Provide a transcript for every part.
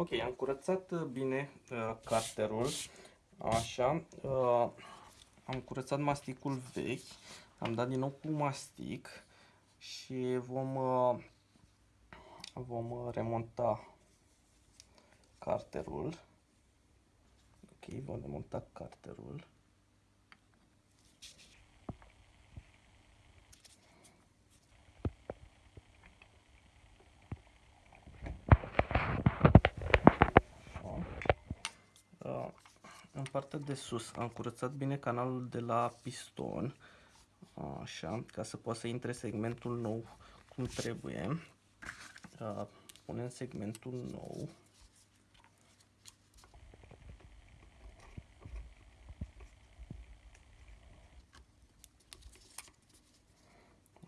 Ok, am curățat uh, bine uh, carterul, așa, uh, am curățat masticul vechi, am dat din nou cu mastic și vom, uh, vom uh, remonta carterul. Ok, vom remonta carterul. Uh, în partea de sus am curățat bine canalul de la piston, așa, ca să poată să intre segmentul nou cum trebuie. Uh, punem segmentul nou.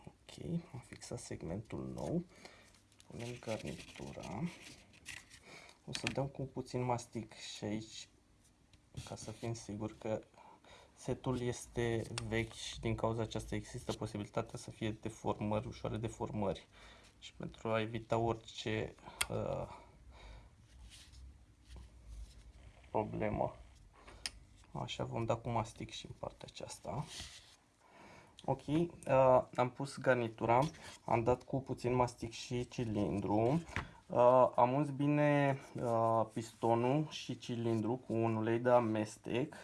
Ok, am fixat segmentul nou. Punem garnitura. O să dăm cu puțin mastic și aici ca să fim siguri că setul este vechi și din cauza aceasta există posibilitatea să fie deformări, ușoare deformări. Și pentru a evita orice uh, problemă, așa vom da cu mastic și în partea aceasta. Ok, uh, am pus garnitura, am dat cu puțin mastic și cilindru. Uh, am uns bine uh, pistonul și cilindru cu un ulei de amestec.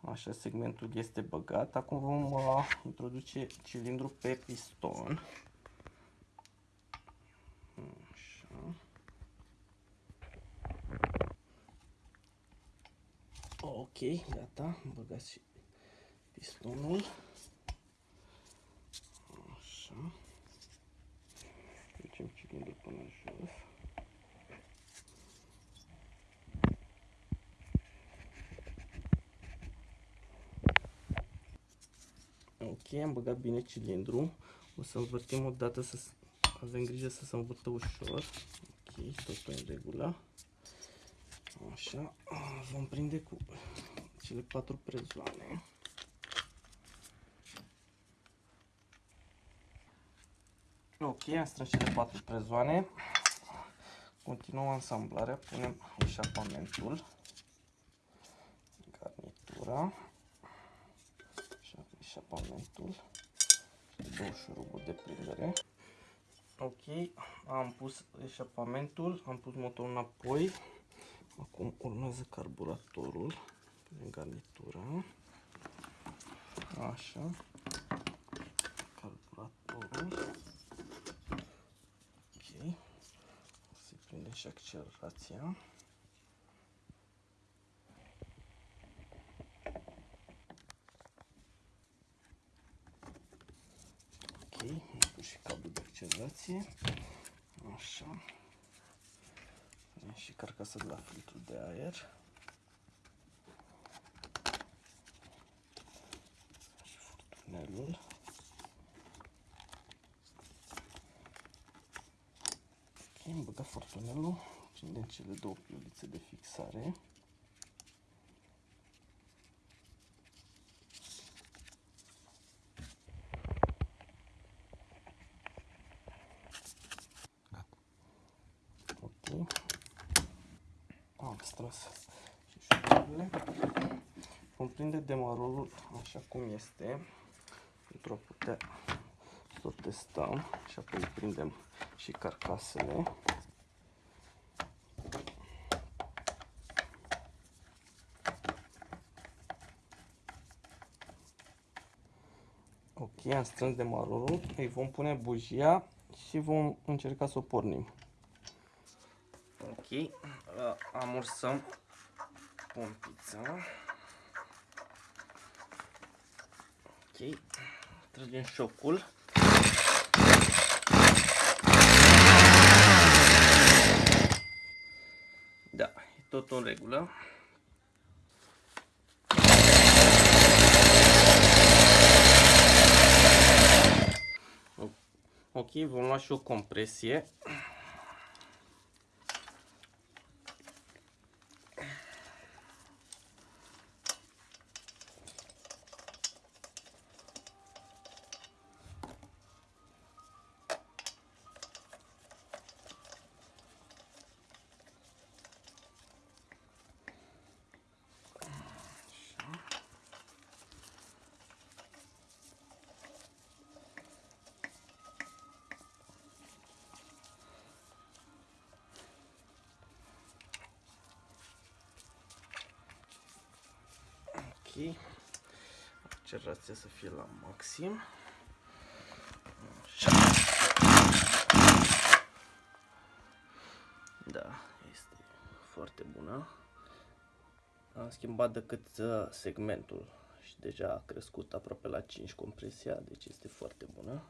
Așa, segmentul este băgat. Acum vom uh, introduce cilindru pe piston. Așa. Ok, gata, am băgat și pistonul. Ok, am băgat bine cilindru. O să învârtim o dată să avem grijă să se învârtă ușor. Ok, totul în regulă. Așa, vom prinde cu cele patru prezoane. Ok, am strâns cele patru prezoane. Continuăm asamblarea, punem eșapamentul, garnitura eșapamentul și două șuruburi de prindere. Ok, am pus eșapamentul, am pus motorul înapoi. Acum urmează carburatorul în garnitura. Așa. Carburatorul. Ok. O să-i prindem și accelerația. Ok, am pus și cablu de accelerație. Așa. Punem și carcasa de la filtru de aer. Și furtunelul. Ok, am băgat furtunelul. Prindem cele două piulițe de fixare. Am strâns și șururile. Vom prinde demarorul așa cum este pentru a putea să o testăm și apoi prindem și carcasele. Ok, am strâns demarorul, îi vom pune bujia și vom încerca să o pornim. Ok, uh, amursăm pompița. Ok, tragem șocul. Da, e tot în regulă. Ok, vom lua și o compresie. Ok. Accelerația să fie la maxim. Așa. Da, este foarte bună. Am schimbat decât uh, segmentul și deja a crescut aproape la 5 compresia, deci este foarte bună.